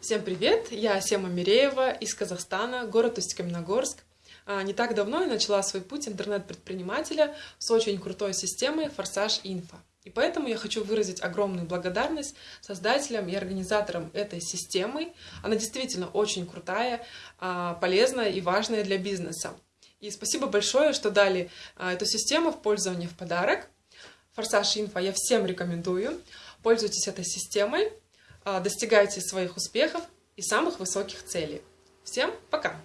Всем привет! Я Сема Миреева из Казахстана, город Усть-Каменогорск. А, не так давно я начала свой путь интернет-предпринимателя с очень крутой системой Форсаж Инфо. И поэтому я хочу выразить огромную благодарность создателям и организаторам этой системы. Она действительно очень крутая, а, полезная и важная для бизнеса. И спасибо большое, что дали а, эту систему в пользование в подарок. Форсаж Инфо я всем рекомендую. Пользуйтесь этой системой, достигайте своих успехов и самых высоких целей. Всем пока!